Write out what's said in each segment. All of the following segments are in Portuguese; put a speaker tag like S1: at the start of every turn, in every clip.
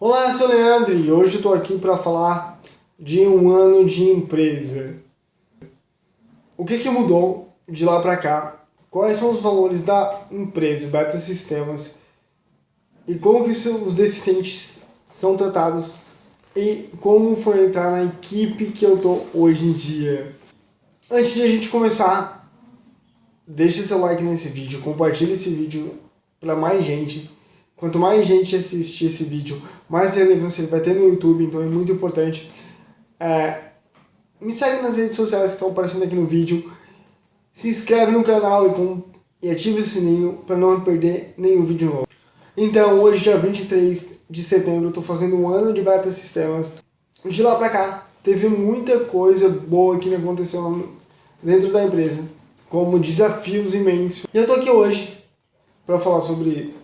S1: Olá, sou o Leandro e hoje estou aqui para falar de um ano de empresa. O que, que mudou de lá para cá? Quais são os valores da empresa Beta Sistemas? E como que os deficientes são tratados? E como foi entrar na equipe que eu estou hoje em dia? Antes de a gente começar, deixa seu like nesse vídeo, compartilhe esse vídeo para mais gente Quanto mais gente assistir esse vídeo, mais relevância ele vai ter no YouTube, então é muito importante. É, me segue nas redes sociais que estão aparecendo aqui no vídeo. Se inscreve no canal e, com, e ative o sininho para não perder nenhum vídeo novo. Então, hoje, dia 23 de setembro, estou fazendo um ano de Beta Sistemas. De lá para cá, teve muita coisa boa que me aconteceu dentro da empresa, como desafios imensos. E eu estou aqui hoje para falar sobre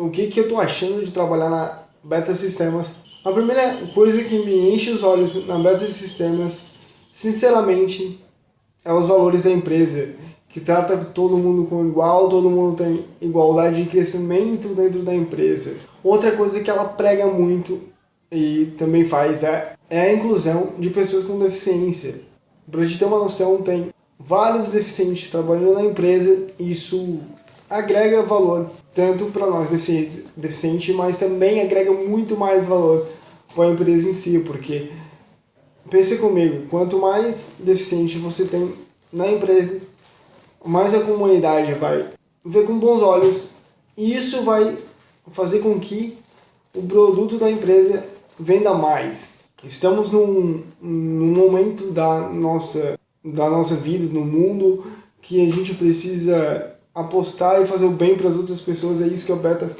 S1: o que, que eu estou achando de trabalhar na Beta Sistemas. A primeira coisa que me enche os olhos na Beta Sistemas, sinceramente, é os valores da empresa, que trata todo mundo com igual, todo mundo tem igualdade de crescimento dentro da empresa. Outra coisa que ela prega muito e também faz é, é a inclusão de pessoas com deficiência. Para a gente ter uma noção, tem vários deficientes trabalhando na empresa, isso agrega valor tanto para nós deficientes, deficiente, mas também agrega muito mais valor para a empresa em si, porque pense comigo, quanto mais deficiente você tem na empresa, mais a comunidade vai ver com bons olhos e isso vai fazer com que o produto da empresa venda mais. Estamos num, num momento da nossa, da nossa vida, no mundo, que a gente precisa apostar e fazer o bem para as outras pessoas, é isso que a Beta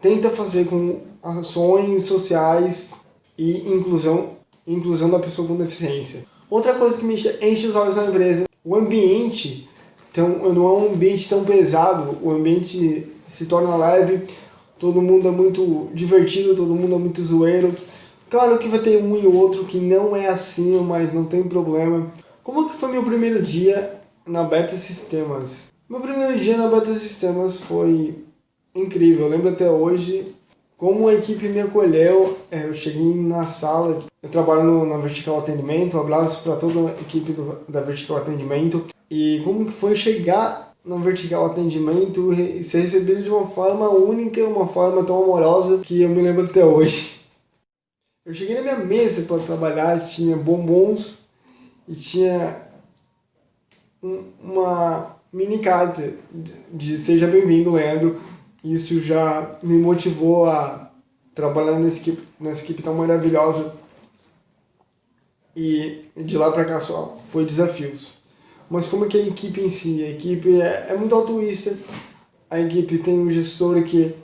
S1: tenta fazer com ações sociais e inclusão, inclusão da pessoa com deficiência. Outra coisa que me enche os olhos na empresa, o ambiente então, não é um ambiente tão pesado, o ambiente se torna leve, todo mundo é muito divertido, todo mundo é muito zoeiro. Claro que vai ter um e outro que não é assim, mas não tem problema. Como que foi meu primeiro dia na Beta Sistemas? Meu primeiro dia na Beta Sistemas foi incrível. Eu lembro até hoje como a equipe me acolheu. É, eu cheguei na sala, eu trabalho no, na Vertical Atendimento, um abraço para toda a equipe do, da Vertical Atendimento. E como que foi chegar no Vertical Atendimento e ser recebido de uma forma única, uma forma tão amorosa que eu me lembro até hoje. Eu cheguei na minha mesa para trabalhar, tinha bombons e tinha uma mini carta de seja bem-vindo, Leandro. Isso já me motivou a trabalhar nessa equipe, nessa equipe tão maravilhosa. E de lá para cá só foi desafios. Mas como que a equipe em si? A equipe é, é muito altruísta. A equipe tem um gestor que,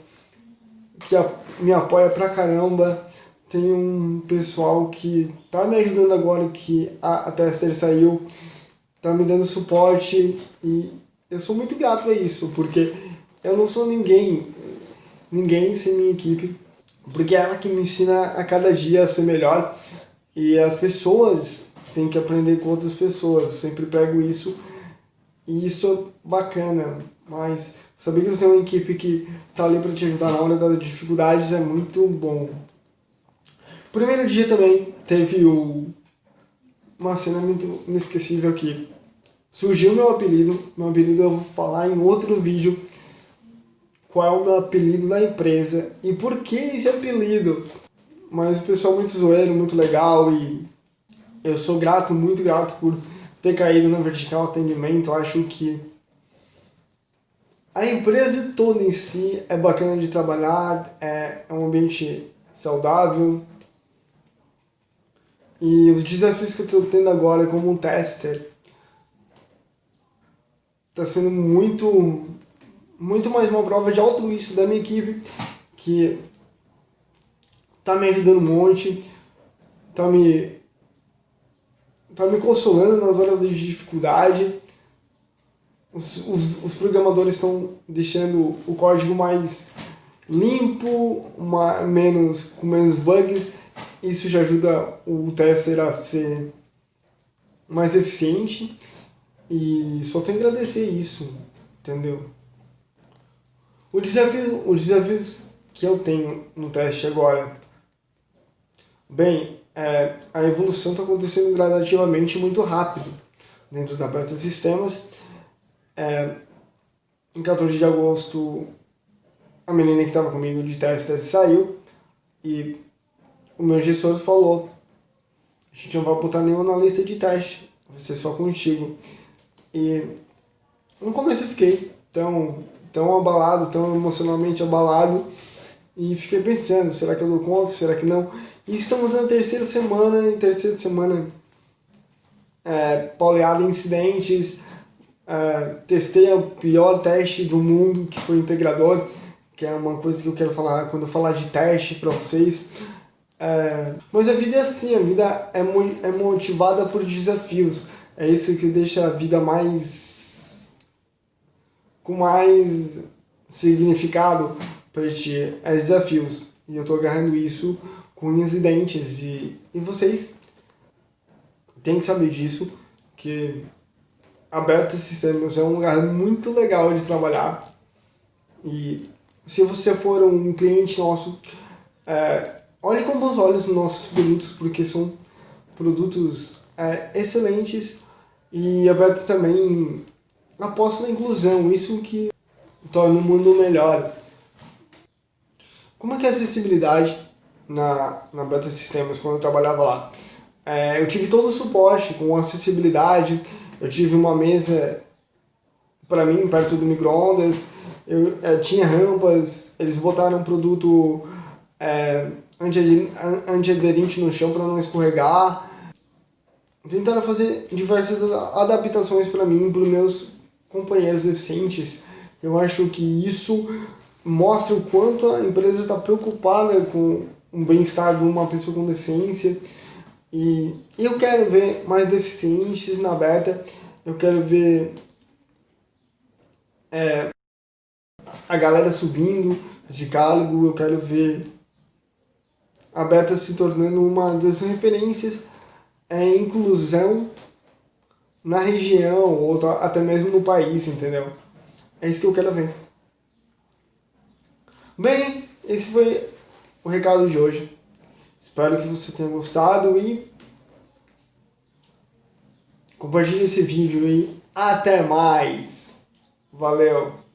S1: que a, me apoia pra caramba. Tem um pessoal que tá me ajudando agora, que a, a Tester saiu tá me dando suporte e eu sou muito grato a isso, porque eu não sou ninguém, ninguém sem minha equipe, porque é ela que me ensina a cada dia a ser melhor e as pessoas têm que aprender com outras pessoas, eu sempre prego isso e isso é bacana, mas saber que você tem uma equipe que tá ali para te ajudar na hora das dificuldades é muito bom. Primeiro dia também teve o, uma cena muito inesquecível aqui surgiu meu apelido, meu apelido eu vou falar em outro vídeo qual é o meu apelido na empresa e por que esse apelido. Mas o pessoal muito zoeiro, muito legal e eu sou grato, muito grato por ter caído no vertical atendimento. Acho que a empresa toda em si é bacana de trabalhar, é, é um ambiente saudável. E os desafios que eu estou tendo agora como um tester está sendo muito, muito mais uma prova de altruísmo da minha equipe, que está me ajudando um monte, está me, tá me consolando nas horas de dificuldade. Os, os, os programadores estão deixando o código mais limpo, uma, menos, com menos bugs. Isso já ajuda o tester a ser mais eficiente. E só tenho que agradecer isso, entendeu? O desafio, os desafios que eu tenho no teste agora? Bem, é, a evolução está acontecendo gradativamente muito rápido dentro da Beta Sistemas. É, em 14 de agosto, a menina que estava comigo de tester saiu e o meu gestor falou a gente não vai botar nenhuma na lista de teste, vai ser só contigo. E no começo eu fiquei tão, tão abalado, tão emocionalmente abalado, e fiquei pensando, será que eu dou conta, será que não? E estamos na terceira semana, e terceira semana é, pauleada em incidentes, é, testei o pior teste do mundo, que foi integrador, que é uma coisa que eu quero falar quando eu falar de teste para vocês. É, mas a vida é assim, a vida é, é motivada por desafios. É isso que deixa a vida mais. com mais significado para ti. É desafios. E eu tô agarrando isso com unhas e dentes. E, e vocês têm que saber disso, que a Beta Systems é um lugar muito legal de trabalhar. E se você for um cliente nosso, é, olhe com bons olhos os nossos produtos, porque são produtos é, excelentes e a Beta também aposta na inclusão, isso que torna o mundo melhor. Como é que é a acessibilidade na, na Beta Systems quando eu trabalhava lá? É, eu tive todo o suporte com acessibilidade, eu tive uma mesa para mim perto do micro-ondas, eu, é, tinha rampas, eles botaram um produto é, antiaderente no chão para não escorregar. Tentaram fazer diversas adaptações para mim, para os meus companheiros deficientes. Eu acho que isso mostra o quanto a empresa está preocupada com o bem-estar de uma pessoa com deficiência. E eu quero ver mais deficientes na beta, eu quero ver é, a galera subindo de cargo, eu quero ver a beta se tornando uma das referências em inclusão na região ou até mesmo no país, entendeu? É isso que eu quero ver. Bem, esse foi o recado de hoje. Espero que você tenha gostado e compartilhe esse vídeo e até mais. Valeu!